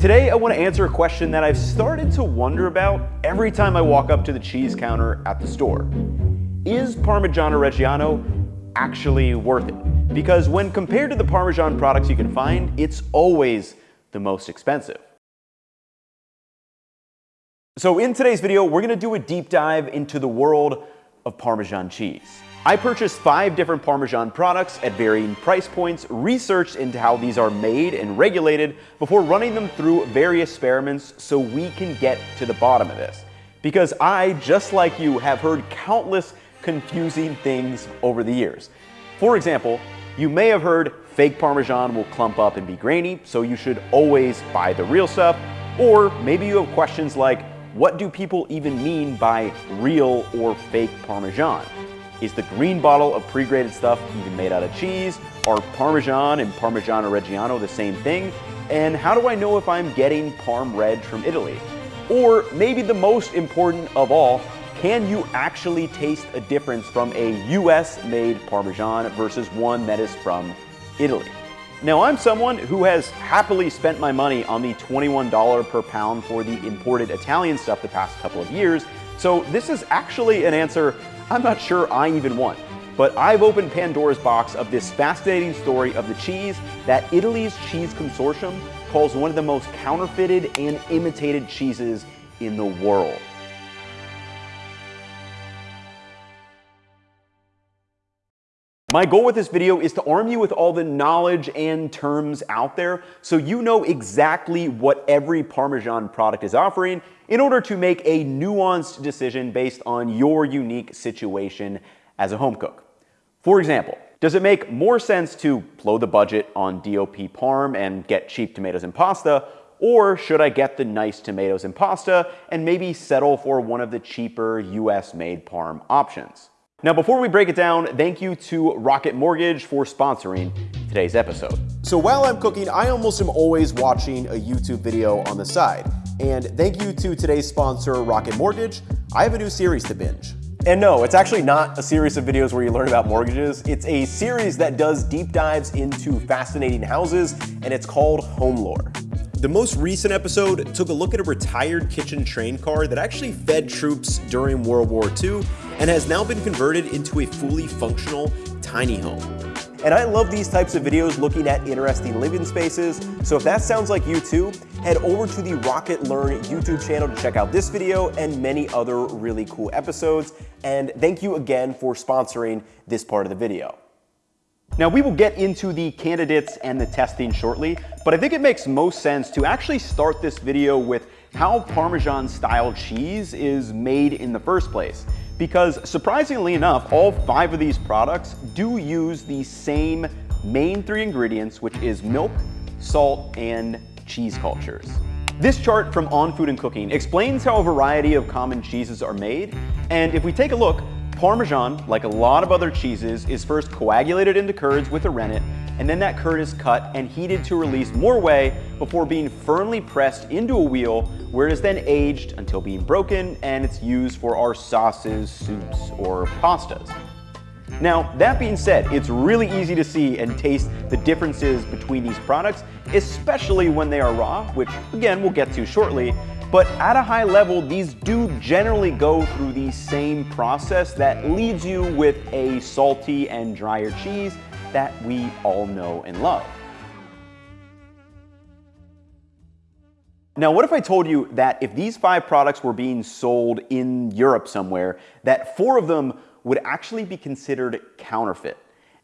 Today I want to answer a question that I've started to wonder about every time I walk up to the cheese counter at the store. Is Parmigiano Reggiano actually worth it? Because when compared to the Parmesan products you can find, it's always the most expensive. So in today's video, we're gonna do a deep dive into the world of Parmesan cheese. I purchased five different Parmesan products at varying price points, researched into how these are made and regulated before running them through various experiments so we can get to the bottom of this. Because I, just like you, have heard countless confusing things over the years. For example, you may have heard fake Parmesan will clump up and be grainy, so you should always buy the real stuff. Or maybe you have questions like, what do people even mean by real or fake Parmesan? Is the green bottle of pre-grated stuff even made out of cheese? Are Parmesan and Parmigiano Reggiano the same thing? And how do I know if I'm getting Parm Reg from Italy? Or maybe the most important of all, can you actually taste a difference from a US made Parmesan versus one that is from Italy? Now I'm someone who has happily spent my money on the $21 per pound for the imported Italian stuff the past couple of years, so this is actually an answer I'm not sure I even want. But I've opened Pandora's box of this fascinating story of the cheese that Italy's Cheese Consortium calls one of the most counterfeited and imitated cheeses in the world. My goal with this video is to arm you with all the knowledge and terms out there so you know exactly what every Parmesan product is offering in order to make a nuanced decision based on your unique situation as a home cook. For example, does it make more sense to blow the budget on DOP Parm and get cheap tomatoes and pasta, or should I get the nice tomatoes and pasta and maybe settle for one of the cheaper US made Parm options? Now, before we break it down, thank you to Rocket Mortgage for sponsoring today's episode. So while I'm cooking, I almost am always watching a YouTube video on the side. And thank you to today's sponsor, Rocket Mortgage. I have a new series to binge. And no, it's actually not a series of videos where you learn about mortgages. It's a series that does deep dives into fascinating houses, and it's called Home Lore. The most recent episode took a look at a retired kitchen train car that actually fed troops during World War II and has now been converted into a fully functional tiny home. And I love these types of videos looking at interesting living spaces, so if that sounds like you too, head over to the Rocket Learn YouTube channel to check out this video and many other really cool episodes. And thank you again for sponsoring this part of the video. Now we will get into the candidates and the testing shortly, but I think it makes most sense to actually start this video with how Parmesan style cheese is made in the first place. Because surprisingly enough, all five of these products do use the same main three ingredients, which is milk, salt, and cheese cultures. This chart from On Food and Cooking explains how a variety of common cheeses are made, and if we take a look, Parmesan, like a lot of other cheeses, is first coagulated into curds with a rennet, and then that curd is cut and heated to release more whey before being firmly pressed into a wheel where it is then aged until being broken and it's used for our sauces, soups, or pastas. Now, that being said, it's really easy to see and taste the differences between these products, especially when they are raw, which again we'll get to shortly, but at a high level, these do generally go through the same process that leaves you with a salty and drier cheese that we all know and love. Now, what if I told you that if these five products were being sold in Europe somewhere, that four of them would actually be considered counterfeit?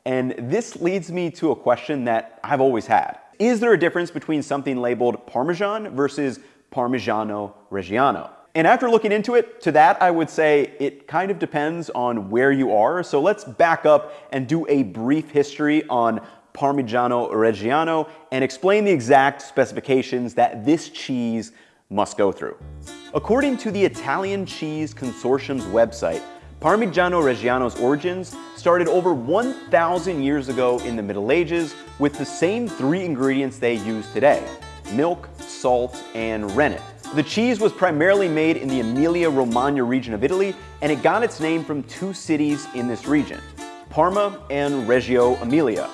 And this leads me to a question that I've always had. Is there a difference between something labeled Parmesan versus Parmigiano Reggiano. And after looking into it, to that I would say it kind of depends on where you are. So let's back up and do a brief history on Parmigiano Reggiano and explain the exact specifications that this cheese must go through. According to the Italian Cheese Consortium's website, Parmigiano Reggiano's origins started over 1,000 years ago in the Middle Ages with the same three ingredients they use today, milk, salt, and rennet. The cheese was primarily made in the Emilia-Romagna region of Italy, and it got its name from two cities in this region, Parma and Reggio Emilia.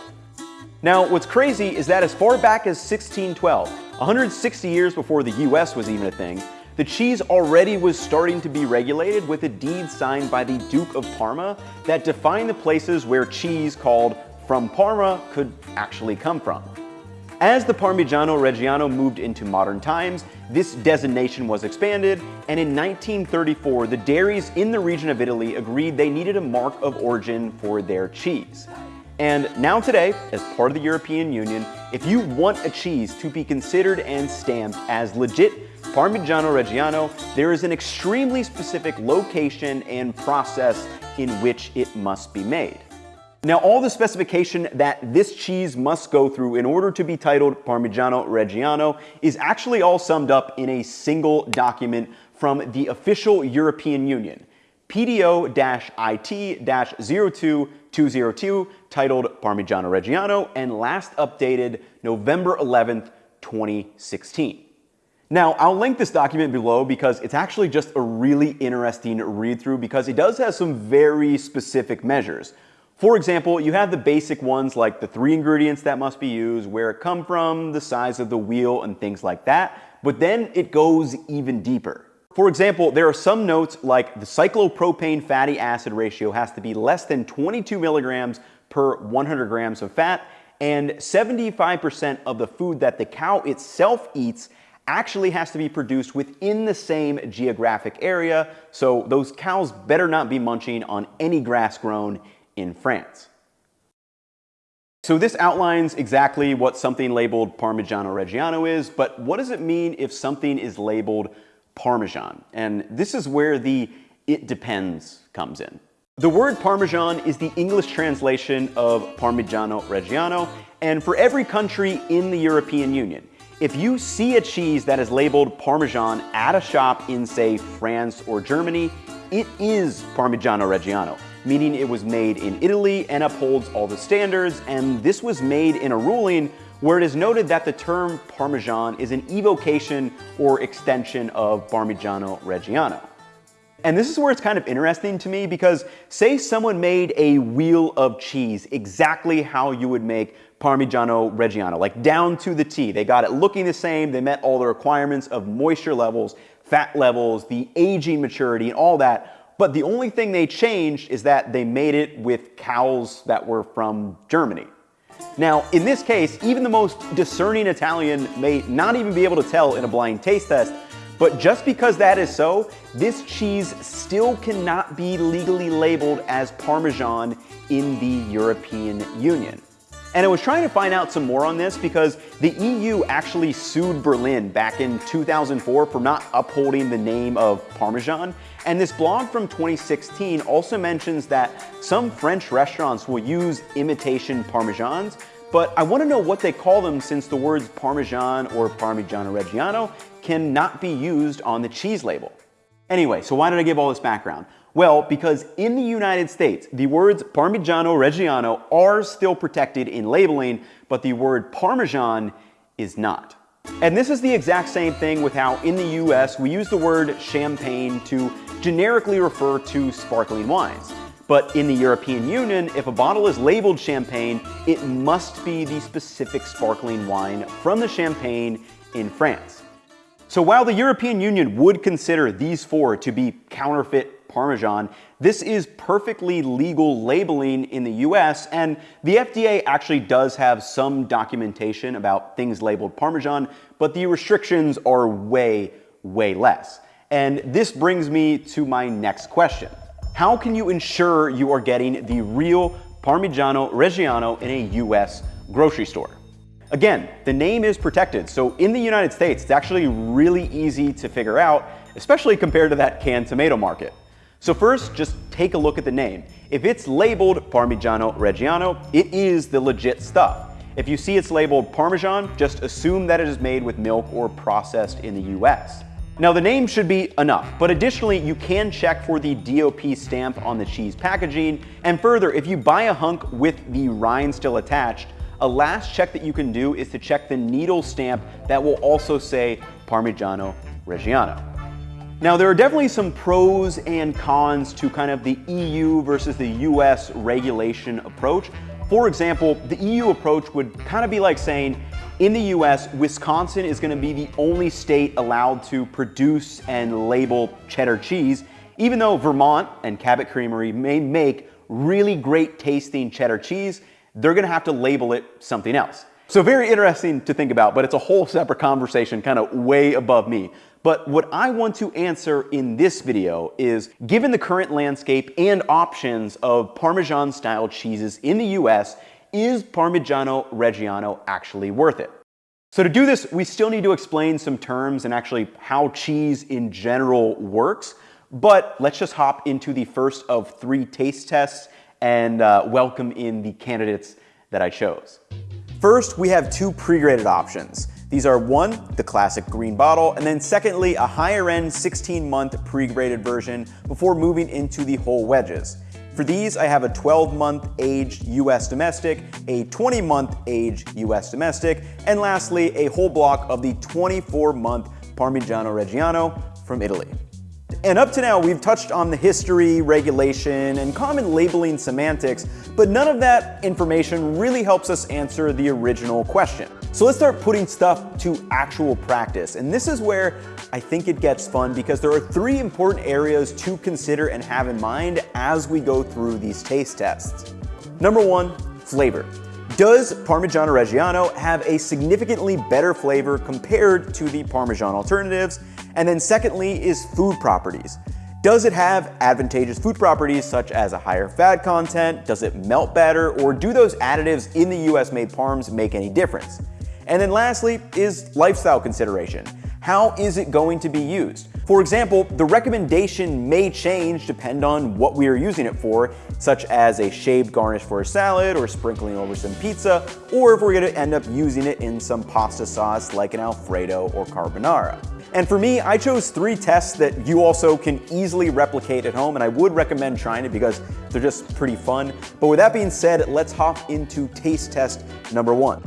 Now, what's crazy is that as far back as 1612, 160 years before the US was even a thing, the cheese already was starting to be regulated with a deed signed by the Duke of Parma that defined the places where cheese called from Parma could actually come from. As the Parmigiano Reggiano moved into modern times, this designation was expanded, and in 1934, the dairies in the region of Italy agreed they needed a mark of origin for their cheese. And now today, as part of the European Union, if you want a cheese to be considered and stamped as legit Parmigiano Reggiano, there is an extremely specific location and process in which it must be made. Now all the specification that this cheese must go through in order to be titled Parmigiano Reggiano is actually all summed up in a single document from the official European Union, PDO-IT-02202 titled Parmigiano Reggiano and last updated November 11th, 2016. Now, I'll link this document below because it's actually just a really interesting read through because it does have some very specific measures. For example, you have the basic ones like the three ingredients that must be used, where it come from, the size of the wheel, and things like that. But then it goes even deeper. For example, there are some notes like the cyclopropane fatty acid ratio has to be less than 22 milligrams per 100 grams of fat, and 75% of the food that the cow itself eats actually has to be produced within the same geographic area, so those cows better not be munching on any grass grown in France. So this outlines exactly what something labeled Parmigiano Reggiano is, but what does it mean if something is labeled Parmesan? And this is where the it depends comes in. The word Parmesan is the English translation of Parmigiano Reggiano, and for every country in the European Union, if you see a cheese that is labeled Parmesan at a shop in, say, France or Germany, it is Parmigiano Reggiano meaning it was made in Italy and upholds all the standards, and this was made in a ruling where it is noted that the term Parmesan is an evocation or extension of Parmigiano Reggiano. And this is where it's kind of interesting to me because say someone made a wheel of cheese exactly how you would make Parmigiano Reggiano, like down to the T. They got it looking the same, they met all the requirements of moisture levels, fat levels, the aging maturity, and all that. But the only thing they changed is that they made it with cows that were from Germany. Now, in this case, even the most discerning Italian may not even be able to tell in a blind taste test, but just because that is so, this cheese still cannot be legally labeled as Parmesan in the European Union. And I was trying to find out some more on this because the EU actually sued Berlin back in 2004 for not upholding the name of Parmesan. And this blog from 2016 also mentions that some French restaurants will use imitation Parmesans, but I want to know what they call them since the words Parmesan or Parmigiano Reggiano cannot be used on the cheese label. Anyway, so why did I give all this background? Well, because in the United States, the words Parmigiano Reggiano are still protected in labeling, but the word Parmesan is not. And this is the exact same thing with how in the US we use the word champagne to generically refer to sparkling wines. But in the European Union, if a bottle is labeled champagne, it must be the specific sparkling wine from the champagne in France. So while the European Union would consider these four to be counterfeit Parmesan. This is perfectly legal labeling in the US, and the FDA actually does have some documentation about things labeled Parmesan, but the restrictions are way, way less. And this brings me to my next question. How can you ensure you are getting the real Parmigiano Reggiano in a US grocery store? Again, the name is protected, so in the United States, it's actually really easy to figure out, especially compared to that canned tomato market. So first, just take a look at the name. If it's labeled Parmigiano Reggiano, it is the legit stuff. If you see it's labeled Parmesan, just assume that it is made with milk or processed in the US. Now the name should be enough, but additionally you can check for the DOP stamp on the cheese packaging, and further, if you buy a hunk with the rind still attached, a last check that you can do is to check the needle stamp that will also say Parmigiano Reggiano. Now, there are definitely some pros and cons to kind of the EU versus the US regulation approach. For example, the EU approach would kind of be like saying, In the US, Wisconsin is gonna be the only state allowed to produce and label cheddar cheese, even though Vermont and Cabot Creamery may make really great tasting cheddar cheese, they're gonna have to label it something else. So very interesting to think about, but it's a whole separate conversation kind of way above me. But what I want to answer in this video is, given the current landscape and options of Parmesan style cheeses in the US, is Parmigiano Reggiano actually worth it? So to do this, we still need to explain some terms and actually how cheese in general works. But let's just hop into the first of three taste tests and uh, welcome in the candidates that I chose. First, we have two pre-grated options. These are one, the classic green bottle, and then secondly, a higher end 16 month pre-grated version before moving into the whole wedges. For these, I have a 12 month aged US domestic, a 20 month aged US domestic, and lastly, a whole block of the 24 month Parmigiano Reggiano from Italy. And up to now, we've touched on the history, regulation, and common labeling semantics, but none of that information really helps us answer the original question. So let's start putting stuff to actual practice. And this is where I think it gets fun because there are three important areas to consider and have in mind as we go through these taste tests. Number one, flavor. Does Parmigiano Reggiano have a significantly better flavor compared to the Parmesan alternatives? And then secondly is food properties. Does it have advantageous food properties such as a higher fat content? Does it melt better? Or do those additives in the US made parms make any difference? And then lastly is lifestyle consideration. How is it going to be used? For example, the recommendation may change depend on what we are using it for, such as a shaved garnish for a salad or sprinkling over some pizza, or if we're gonna end up using it in some pasta sauce like an Alfredo or carbonara. And for me, I chose three tests that you also can easily replicate at home, and I would recommend trying it because they're just pretty fun. But with that being said, let's hop into taste test number one.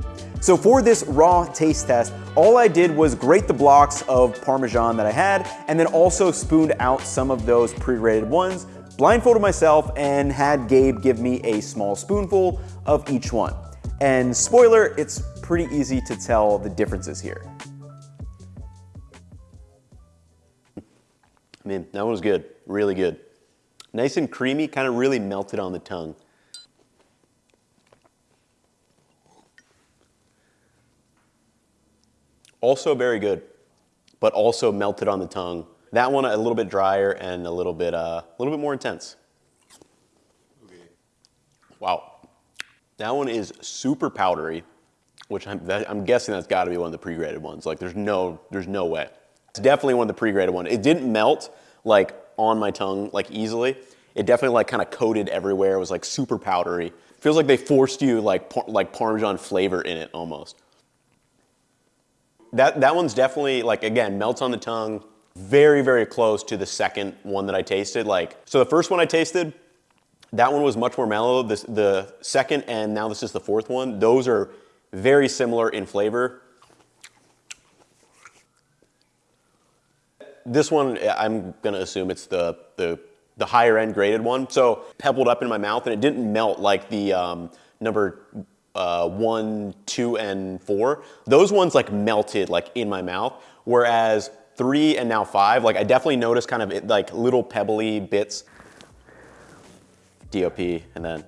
So for this raw taste test, all I did was grate the blocks of Parmesan that I had, and then also spooned out some of those pre-grated ones, blindfolded myself, and had Gabe give me a small spoonful of each one. And spoiler, it's pretty easy to tell the differences here. Man, that one was good, really good. Nice and creamy, kind of really melted on the tongue. Also very good, but also melted on the tongue. That one a little bit drier and a little bit, uh, a little bit more intense. Wow. That one is super powdery, which I'm, that, I'm guessing that's got to be one of the pre-grated ones. Like there's no, there's no way. It's definitely one of the pre-grated ones. It didn't melt like on my tongue like easily. It definitely like kind of coated everywhere. It was like super powdery. Feels like they forced you like par like Parmesan flavor in it almost. That, that one's definitely like, again, melts on the tongue. Very, very close to the second one that I tasted. Like, so the first one I tasted, that one was much more mellow. This, the second and now this is the fourth one. Those are very similar in flavor. this one, I'm gonna assume it's the, the, the higher end grated one. So pebbled up in my mouth and it didn't melt like the um, number uh, one, two, and four. Those ones like melted like in my mouth. Whereas three and now five, like I definitely noticed kind of like little pebbly bits. DOP and then,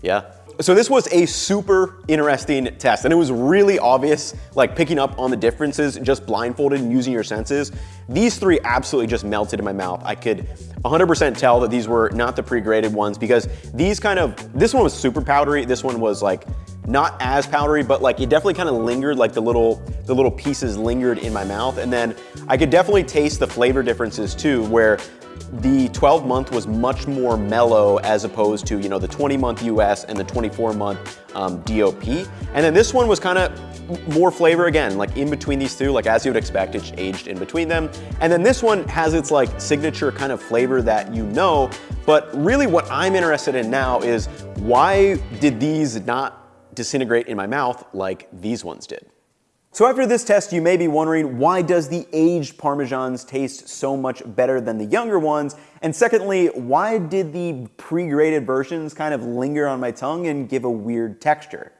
yeah, so this was a super interesting test and it was really obvious, like picking up on the differences, just blindfolded and using your senses. These three absolutely just melted in my mouth. I could 100% tell that these were not the pre-grated ones because these kind of, this one was super powdery. This one was like not as powdery, but like it definitely kind of lingered, like the little, the little pieces lingered in my mouth. And then I could definitely taste the flavor differences too, where the 12 month was much more mellow as opposed to, you know, the 20 month US and the 24 month um, DOP. And then this one was kind of more flavor again, like in between these two, like as you would expect, it's aged in between them. And then this one has its like signature kind of flavor that you know, but really what I'm interested in now is why did these not disintegrate in my mouth like these ones did? So after this test, you may be wondering, why does the aged Parmesans taste so much better than the younger ones? And secondly, why did the pre-grated versions kind of linger on my tongue and give a weird texture?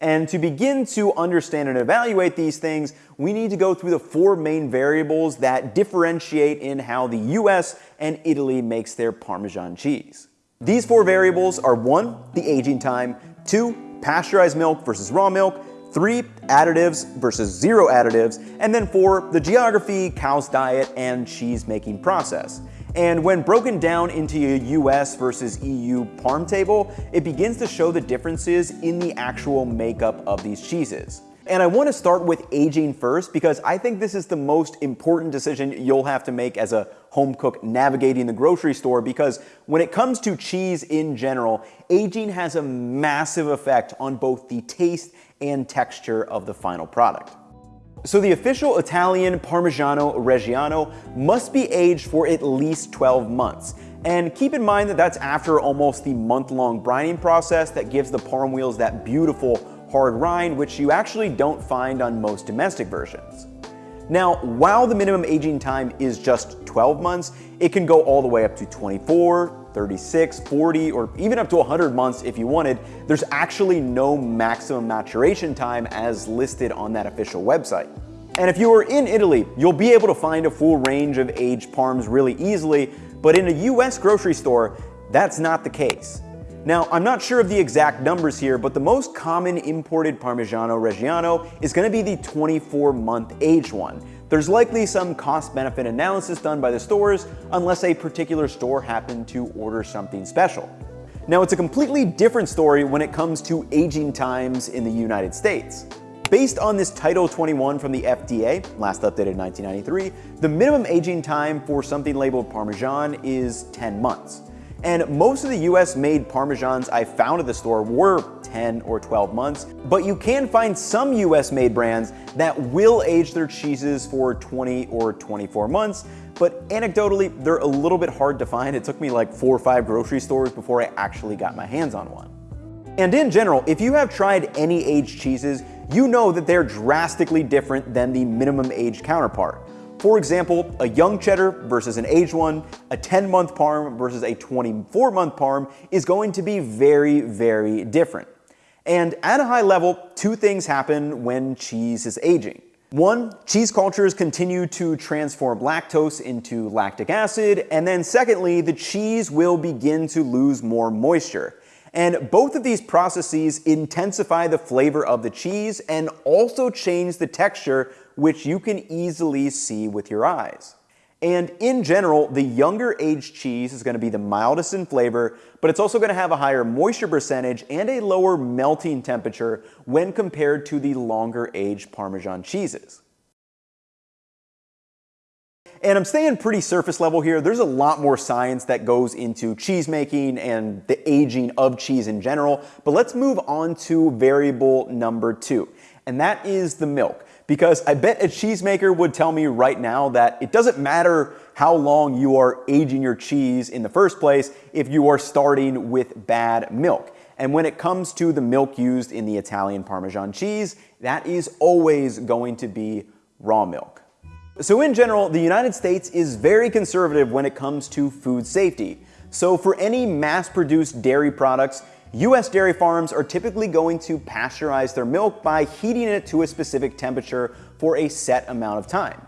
And to begin to understand and evaluate these things, we need to go through the four main variables that differentiate in how the US and Italy makes their Parmesan cheese. These four variables are one, the aging time, two, pasteurized milk versus raw milk, three, additives versus zero additives, and then four, the geography, cow's diet, and cheese making process. And when broken down into a US versus EU parm table, it begins to show the differences in the actual makeup of these cheeses. And I want to start with aging first because I think this is the most important decision you'll have to make as a home cook navigating the grocery store because when it comes to cheese in general, aging has a massive effect on both the taste and texture of the final product. So the official Italian Parmigiano Reggiano must be aged for at least 12 months. And keep in mind that that's after almost the month-long brining process that gives the parm wheels that beautiful hard rind, which you actually don't find on most domestic versions. Now, while the minimum aging time is just 12 months, it can go all the way up to 24, 36, 40, or even up to 100 months if you wanted. There's actually no maximum maturation time as listed on that official website. And if you are in Italy, you'll be able to find a full range of aged parms really easily, but in a US grocery store, that's not the case. Now, I'm not sure of the exact numbers here, but the most common imported Parmigiano Reggiano is going to be the 24 month aged one. There's likely some cost benefit analysis done by the stores unless a particular store happened to order something special. Now, it's a completely different story when it comes to aging times in the United States. Based on this Title 21 from the FDA, last updated in 1993, the minimum aging time for something labeled Parmesan is 10 months. And most of the US made Parmesans I found at the store were 10 or 12 months, but you can find some US made brands that will age their cheeses for 20 or 24 months, but anecdotally, they're a little bit hard to find. It took me like four or five grocery stores before I actually got my hands on one. And in general, if you have tried any aged cheeses, you know that they're drastically different than the minimum age counterpart. For example, a young cheddar versus an aged one, a 10 month parm versus a 24 month parm is going to be very, very different. And at a high level, two things happen when cheese is aging. One, cheese cultures continue to transform lactose into lactic acid, and then secondly, the cheese will begin to lose more moisture. And both of these processes intensify the flavor of the cheese and also change the texture which you can easily see with your eyes. And in general, the younger aged cheese is going to be the mildest in flavor, but it's also going to have a higher moisture percentage and a lower melting temperature when compared to the longer aged Parmesan cheeses. And I'm staying pretty surface level here. There's a lot more science that goes into cheese making and the aging of cheese in general, but let's move on to variable number two, and that is the milk because I bet a cheesemaker would tell me right now that it doesn't matter how long you are aging your cheese in the first place if you are starting with bad milk. And when it comes to the milk used in the Italian Parmesan cheese, that is always going to be raw milk. So in general, the United States is very conservative when it comes to food safety. So for any mass-produced dairy products, US dairy farms are typically going to pasteurize their milk by heating it to a specific temperature for a set amount of time.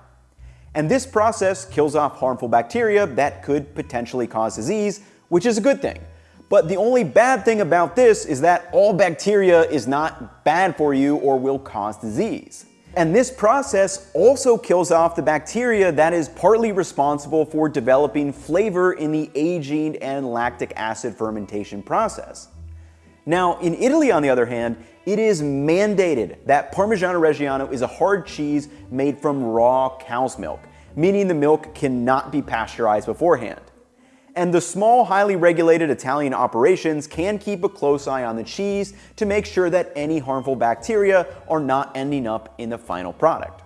And this process kills off harmful bacteria that could potentially cause disease, which is a good thing. But the only bad thing about this is that all bacteria is not bad for you or will cause disease. And this process also kills off the bacteria that is partly responsible for developing flavor in the aging and lactic acid fermentation process. Now, in Italy, on the other hand, it is mandated that Parmigiano Reggiano is a hard cheese made from raw cow's milk, meaning the milk cannot be pasteurized beforehand. And the small, highly regulated Italian operations can keep a close eye on the cheese to make sure that any harmful bacteria are not ending up in the final product.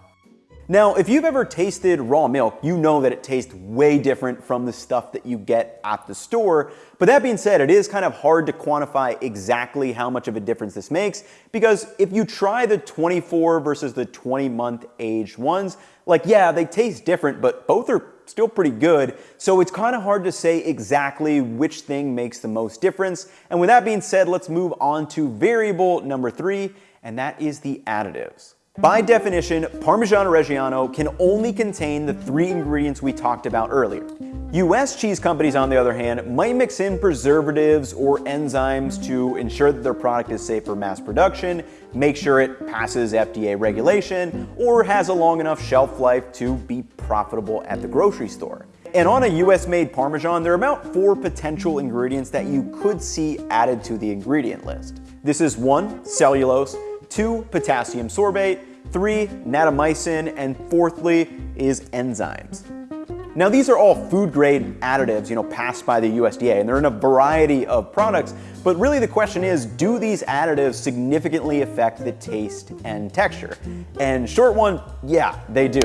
Now, if you've ever tasted raw milk, you know that it tastes way different from the stuff that you get at the store. But that being said, it is kind of hard to quantify exactly how much of a difference this makes because if you try the 24 versus the 20 month aged ones, like yeah, they taste different, but both are still pretty good. So it's kind of hard to say exactly which thing makes the most difference. And with that being said, let's move on to variable number three, and that is the additives. By definition, Parmigiano Reggiano can only contain the three ingredients we talked about earlier. US cheese companies, on the other hand, might mix in preservatives or enzymes to ensure that their product is safe for mass production, make sure it passes FDA regulation, or has a long enough shelf life to be profitable at the grocery store. And on a US made Parmesan, there are about four potential ingredients that you could see added to the ingredient list. This is one, cellulose, two, potassium sorbate, three, natamycin, and fourthly is enzymes. Now these are all food grade additives, you know, passed by the USDA and they're in a variety of products, but really the question is, do these additives significantly affect the taste and texture? And short one, yeah, they do.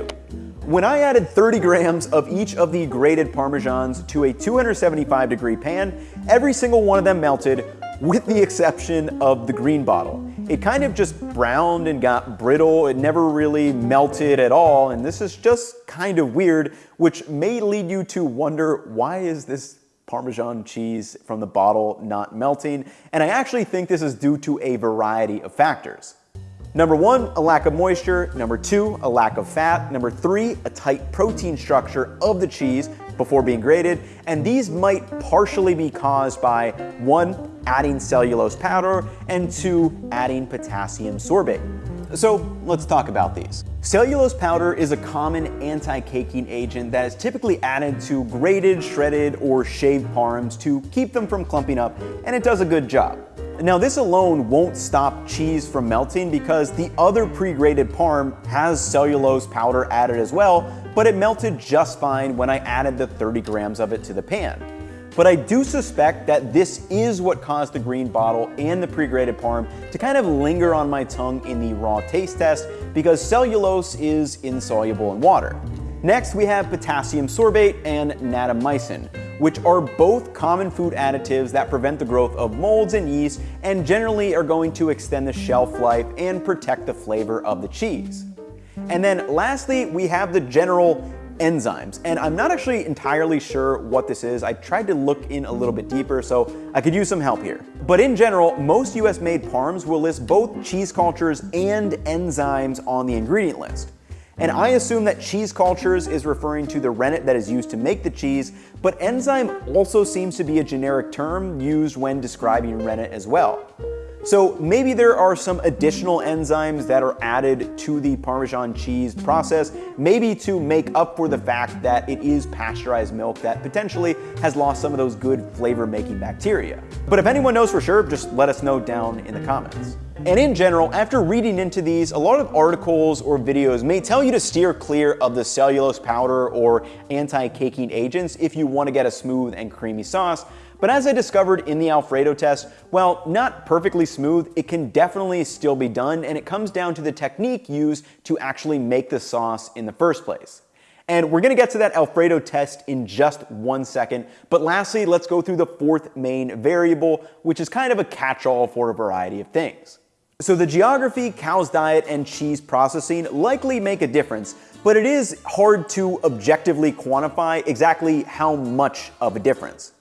When I added 30 grams of each of the grated Parmesans to a 275 degree pan, every single one of them melted with the exception of the green bottle. It kind of just browned and got brittle. It never really melted at all. And this is just kind of weird, which may lead you to wonder why is this Parmesan cheese from the bottle not melting? And I actually think this is due to a variety of factors. Number one, a lack of moisture. Number two, a lack of fat. Number three, a tight protein structure of the cheese before being grated. And these might partially be caused by one, adding cellulose powder, and two, adding potassium sorbate. So let's talk about these. Cellulose powder is a common anti-caking agent that is typically added to grated, shredded, or shaved parms to keep them from clumping up, and it does a good job. Now this alone won't stop cheese from melting because the other pre-grated parm has cellulose powder added as well, but it melted just fine when I added the 30 grams of it to the pan. But I do suspect that this is what caused the green bottle and the pre-grated parm to kind of linger on my tongue in the raw taste test because cellulose is insoluble in water. Next, we have potassium sorbate and natamycin, which are both common food additives that prevent the growth of molds and yeast and generally are going to extend the shelf life and protect the flavor of the cheese. And then lastly, we have the general enzymes. And I'm not actually entirely sure what this is. I tried to look in a little bit deeper, so I could use some help here. But in general, most US made parms will list both cheese cultures and enzymes on the ingredient list. And I assume that cheese cultures is referring to the rennet that is used to make the cheese, but enzyme also seems to be a generic term used when describing rennet as well. So maybe there are some additional enzymes that are added to the Parmesan cheese process, maybe to make up for the fact that it is pasteurized milk that potentially has lost some of those good flavor making bacteria. But if anyone knows for sure, just let us know down in the comments. And in general, after reading into these, a lot of articles or videos may tell you to steer clear of the cellulose powder or anti-caking agents if you want to get a smooth and creamy sauce, but as I discovered in the Alfredo test, while not perfectly smooth, it can definitely still be done and it comes down to the technique used to actually make the sauce in the first place. And we're gonna get to that Alfredo test in just one second, but lastly, let's go through the fourth main variable, which is kind of a catch-all for a variety of things. So the geography, cow's diet, and cheese processing likely make a difference, but it is hard to objectively quantify exactly how much of a difference.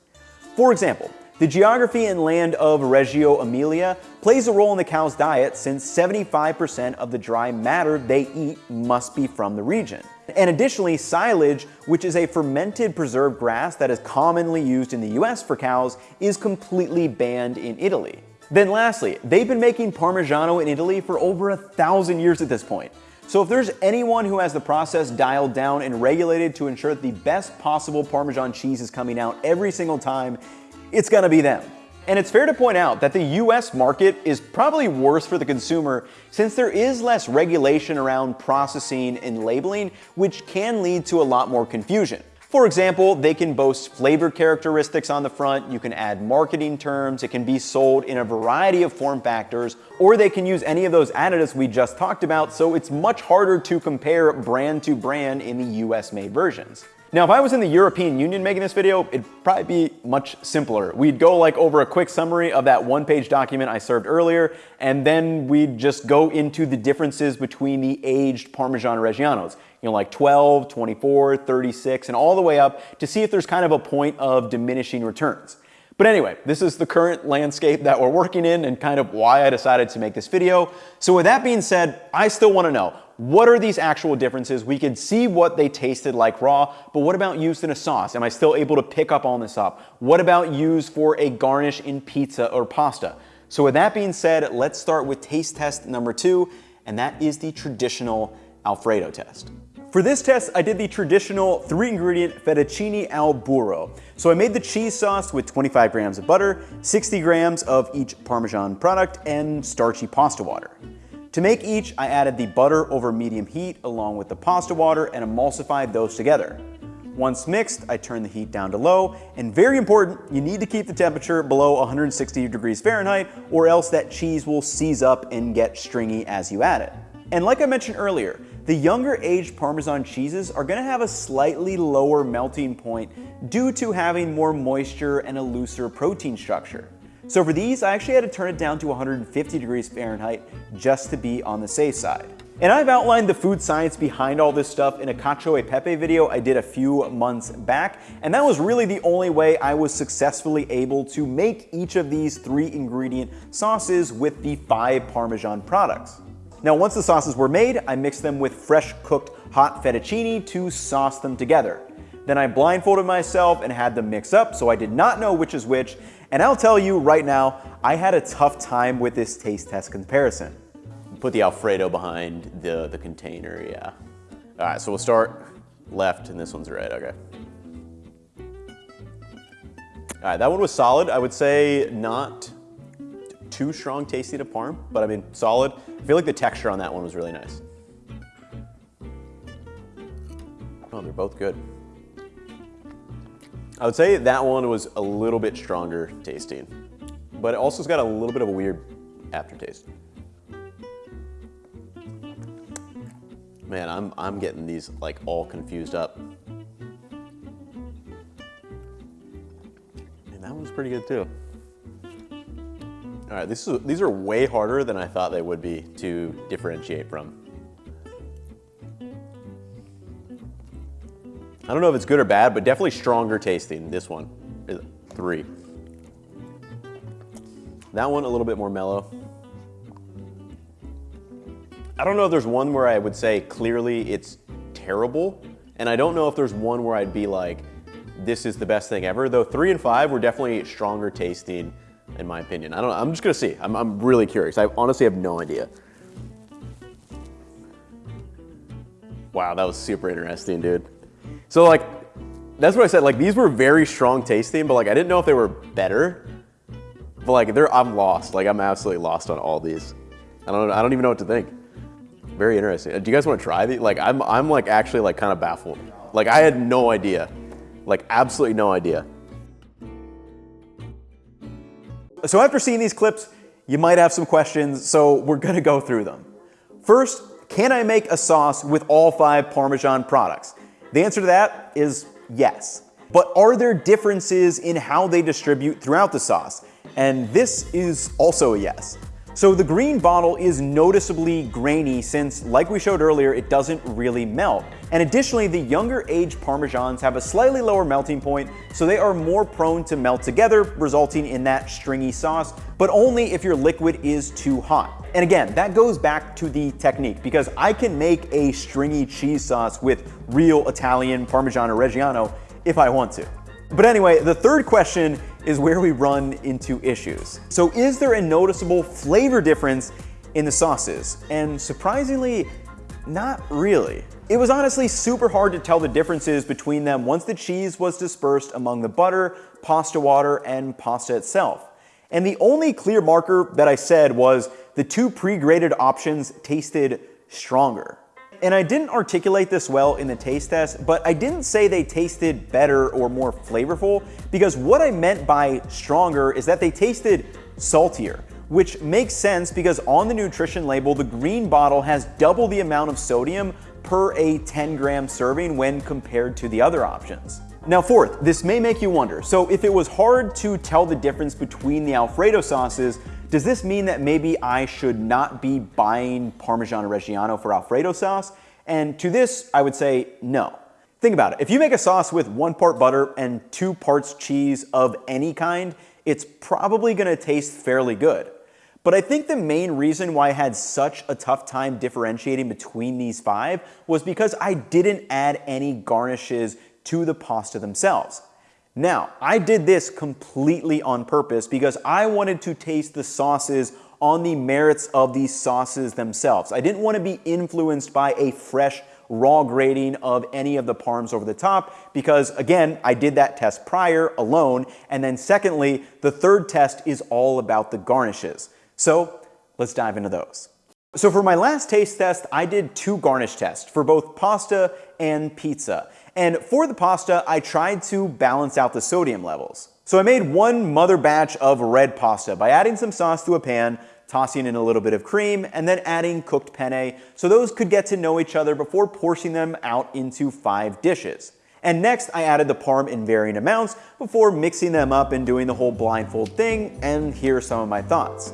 For example, the geography and land of Reggio Emilia plays a role in the cow's diet since 75% of the dry matter they eat must be from the region. And additionally, silage, which is a fermented preserved grass that is commonly used in the US for cows, is completely banned in Italy. Then lastly, they've been making Parmigiano in Italy for over a thousand years at this point. So if there's anyone who has the process dialed down and regulated to ensure that the best possible Parmesan cheese is coming out every single time, it's gonna be them. And it's fair to point out that the US market is probably worse for the consumer since there is less regulation around processing and labeling, which can lead to a lot more confusion. For example, they can boast flavor characteristics on the front, you can add marketing terms, it can be sold in a variety of form factors, or they can use any of those additives we just talked about, so it's much harder to compare brand to brand in the US made versions. Now, if I was in the European Union making this video, it'd probably be much simpler. We'd go like over a quick summary of that one page document I served earlier, and then we'd just go into the differences between the aged Parmesan Reggianos, you know, like 12, 24, 36, and all the way up to see if there's kind of a point of diminishing returns. But anyway, this is the current landscape that we're working in and kind of why I decided to make this video. So with that being said, I still wanna know, what are these actual differences? We could see what they tasted like raw, but what about used in a sauce? Am I still able to pick up on this up? What about used for a garnish in pizza or pasta? So with that being said, let's start with taste test number two, and that is the traditional Alfredo test. For this test, I did the traditional three ingredient fettuccine al burro. So I made the cheese sauce with 25 grams of butter, 60 grams of each Parmesan product, and starchy pasta water. To make each, I added the butter over medium heat along with the pasta water and emulsified those together. Once mixed, I turn the heat down to low, and very important, you need to keep the temperature below 160 degrees Fahrenheit or else that cheese will seize up and get stringy as you add it. And like I mentioned earlier, the younger aged Parmesan cheeses are gonna have a slightly lower melting point due to having more moisture and a looser protein structure. So for these, I actually had to turn it down to 150 degrees Fahrenheit just to be on the safe side. And I've outlined the food science behind all this stuff in a cacio e pepe video I did a few months back, and that was really the only way I was successfully able to make each of these three ingredient sauces with the five Parmesan products. Now once the sauces were made, I mixed them with fresh cooked hot fettuccine to sauce them together. Then I blindfolded myself and had them mix up so I did not know which is which, and I'll tell you right now, I had a tough time with this taste test comparison. Put the Alfredo behind the, the container, yeah. All right, so we'll start left and this one's right, okay. All right, that one was solid. I would say not too strong tasty to parm, but I mean, solid. I feel like the texture on that one was really nice. Oh, they're both good. I would say that one was a little bit stronger tasting, but it also has got a little bit of a weird aftertaste. Man, I'm, I'm getting these like all confused up. And that one's pretty good too. All right, this is, these are way harder than I thought they would be to differentiate from. I don't know if it's good or bad, but definitely stronger tasting. This one three. That one a little bit more mellow. I don't know if there's one where I would say clearly it's terrible, and I don't know if there's one where I'd be like, this is the best thing ever, though three and five were definitely stronger tasting in my opinion. I don't know, I'm just gonna see. I'm, I'm really curious. I honestly have no idea. Wow, that was super interesting, dude. So like, that's what I said, like these were very strong tasting, but like I didn't know if they were better. But like they're, I'm lost. Like I'm absolutely lost on all these. I don't, I don't even know what to think. Very interesting. Uh, do you guys want to try these? Like I'm, I'm like actually like kind of baffled. Like I had no idea. Like absolutely no idea. So after seeing these clips, you might have some questions, so we're gonna go through them. First, can I make a sauce with all five Parmesan products? The answer to that is yes. But are there differences in how they distribute throughout the sauce? And this is also a yes. So the green bottle is noticeably grainy since, like we showed earlier, it doesn't really melt. And additionally, the younger age Parmesans have a slightly lower melting point, so they are more prone to melt together, resulting in that stringy sauce, but only if your liquid is too hot. And again, that goes back to the technique because I can make a stringy cheese sauce with real Italian Parmigiano Reggiano if I want to. But anyway, the third question is where we run into issues. So is there a noticeable flavor difference in the sauces? And surprisingly, not really. It was honestly super hard to tell the differences between them once the cheese was dispersed among the butter, pasta water, and pasta itself. And the only clear marker that I said was the two pre-grated options tasted stronger. And I didn't articulate this well in the taste test, but I didn't say they tasted better or more flavorful because what I meant by stronger is that they tasted saltier, which makes sense because on the nutrition label, the green bottle has double the amount of sodium per a 10 gram serving when compared to the other options. Now fourth, this may make you wonder, so if it was hard to tell the difference between the Alfredo sauces, does this mean that maybe I should not be buying Parmigiano Reggiano for Alfredo sauce? And to this, I would say no. Think about it. If you make a sauce with one part butter and two parts cheese of any kind, it's probably gonna taste fairly good. But I think the main reason why I had such a tough time differentiating between these five was because I didn't add any garnishes to the pasta themselves. Now, I did this completely on purpose because I wanted to taste the sauces on the merits of these sauces themselves. I didn't want to be influenced by a fresh raw grating of any of the parms over the top because again, I did that test prior alone. And then secondly, the third test is all about the garnishes. So let's dive into those. So for my last taste test, I did two garnish tests for both pasta and pizza. And for the pasta, I tried to balance out the sodium levels. So I made one mother batch of red pasta by adding some sauce to a pan, tossing in a little bit of cream, and then adding cooked penne so those could get to know each other before portioning them out into five dishes. And next, I added the parm in varying amounts before mixing them up and doing the whole blindfold thing, and here are some of my thoughts.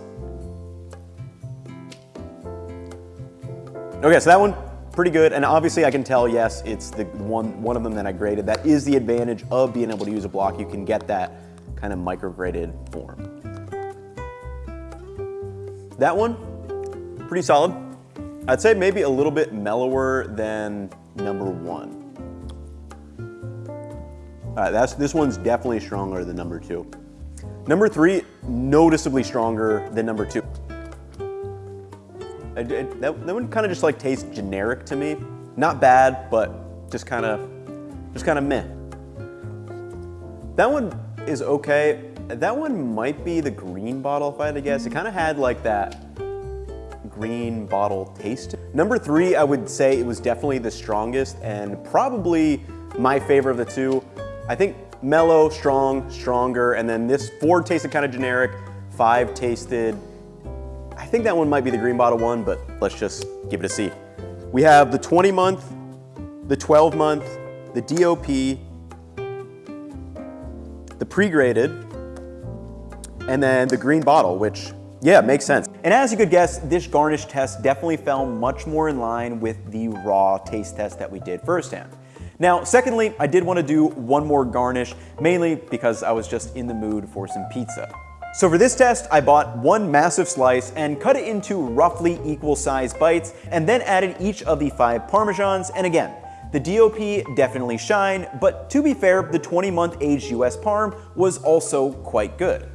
Okay, so that one, pretty good. And obviously I can tell, yes, it's the one, one of them that I grated. That is the advantage of being able to use a block. You can get that kind of micrograted form. That one, pretty solid. I'd say maybe a little bit mellower than number one. All right, that's, this one's definitely stronger than number two. Number three, noticeably stronger than number two. I, that, that one kind of just like tastes generic to me. Not bad, but just kind of, just kind of meh. That one is okay. That one might be the green bottle if I had to guess. It kind of had like that green bottle taste. Number three, I would say it was definitely the strongest and probably my favorite of the two. I think mellow, strong, stronger, and then this four tasted kind of generic, five tasted, think that one might be the green bottle one, but let's just give it a see. We have the 20 month, the 12 month, the DOP, the pre-grated, and then the green bottle, which, yeah, makes sense. And as you could guess, this garnish test definitely fell much more in line with the raw taste test that we did firsthand. Now, secondly, I did want to do one more garnish, mainly because I was just in the mood for some pizza. So for this test, I bought one massive slice and cut it into roughly equal sized bites, and then added each of the five Parmesans, and again, the DOP definitely shine, but to be fair, the 20 month aged US Parm was also quite good.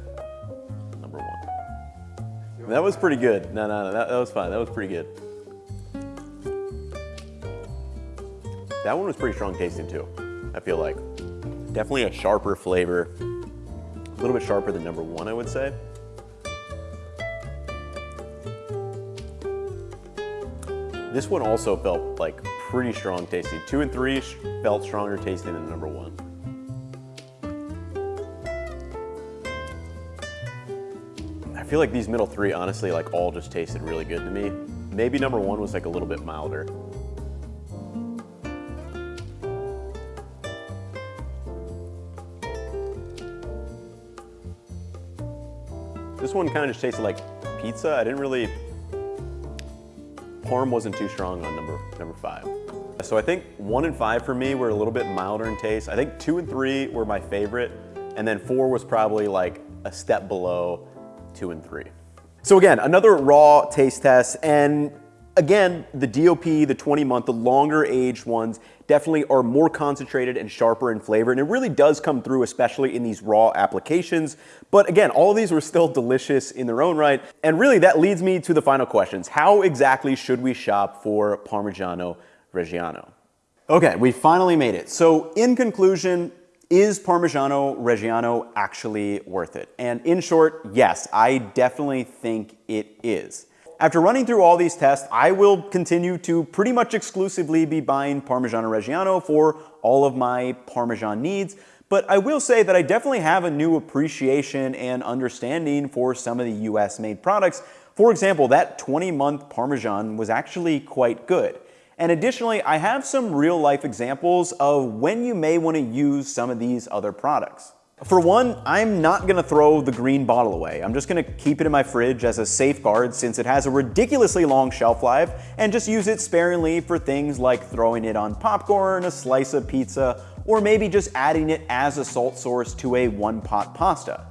Number one. That was pretty good. No, no, no, that, that was fine. That was pretty good. That one was pretty strong tasting too, I feel like. Definitely a sharper flavor. A little bit sharper than number one, I would say. This one also felt like pretty strong tasting. Two and three felt stronger tasting than number one. I feel like these middle three, honestly, like all just tasted really good to me. Maybe number one was like a little bit milder. This one kind of just tasted like pizza. I didn't really, Parm wasn't too strong on number, number five. So I think one and five for me were a little bit milder in taste. I think two and three were my favorite. And then four was probably like a step below two, and three. So again, another raw taste test, and again, the DOP, the 20 month, the longer aged ones definitely are more concentrated and sharper in flavor, and it really does come through, especially in these raw applications. But again, all of these were still delicious in their own right, and really that leads me to the final questions. How exactly should we shop for Parmigiano Reggiano? Okay, we finally made it. So in conclusion, is Parmigiano Reggiano actually worth it? And in short, yes, I definitely think it is. After running through all these tests, I will continue to pretty much exclusively be buying Parmigiano Reggiano for all of my Parmesan needs, but I will say that I definitely have a new appreciation and understanding for some of the US made products. For example, that 20 month Parmesan was actually quite good. And additionally, I have some real life examples of when you may want to use some of these other products. For one, I'm not gonna throw the green bottle away. I'm just gonna keep it in my fridge as a safeguard since it has a ridiculously long shelf life and just use it sparingly for things like throwing it on popcorn, a slice of pizza, or maybe just adding it as a salt source to a one pot pasta.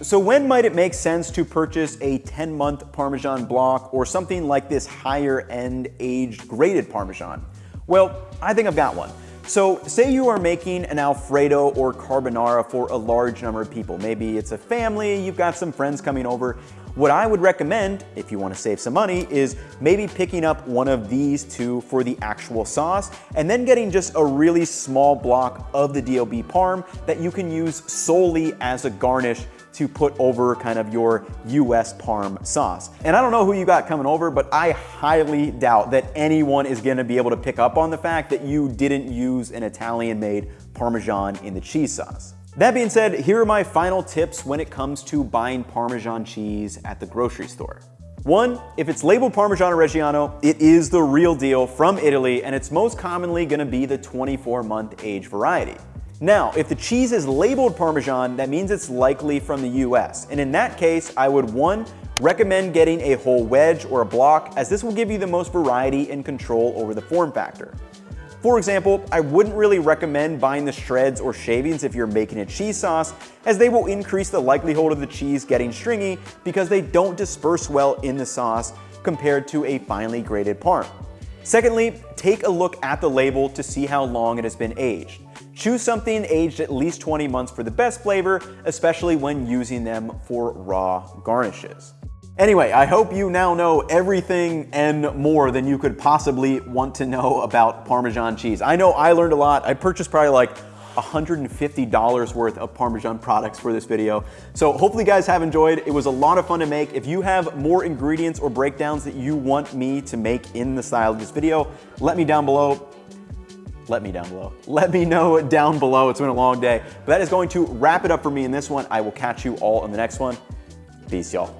So when might it make sense to purchase a 10 month Parmesan block or something like this higher end aged grated Parmesan? Well, I think I've got one. So say you are making an Alfredo or carbonara for a large number of people. Maybe it's a family, you've got some friends coming over. What I would recommend, if you want to save some money, is maybe picking up one of these two for the actual sauce, and then getting just a really small block of the DOP Parm that you can use solely as a garnish to put over kind of your US Parm sauce. And I don't know who you got coming over, but I highly doubt that anyone is gonna be able to pick up on the fact that you didn't use an Italian-made Parmesan in the cheese sauce. That being said, here are my final tips when it comes to buying Parmesan cheese at the grocery store. One, if it's labeled Parmigiano Reggiano, it is the real deal from Italy and it's most commonly gonna be the 24 month age variety. Now, if the cheese is labeled Parmesan, that means it's likely from the US. And in that case, I would one, recommend getting a whole wedge or a block as this will give you the most variety and control over the form factor. For example, I wouldn't really recommend buying the shreds or shavings if you're making a cheese sauce, as they will increase the likelihood of the cheese getting stringy because they don't disperse well in the sauce compared to a finely grated parm. Secondly, take a look at the label to see how long it has been aged. Choose something aged at least 20 months for the best flavor, especially when using them for raw garnishes. Anyway, I hope you now know everything and more than you could possibly want to know about Parmesan cheese. I know I learned a lot. I purchased probably like $150 worth of Parmesan products for this video. So hopefully you guys have enjoyed. It was a lot of fun to make. If you have more ingredients or breakdowns that you want me to make in the style of this video, let me down below let me down below. Let me know down below. It's been a long day. But that is going to wrap it up for me in this one. I will catch you all in the next one. Peace, y'all.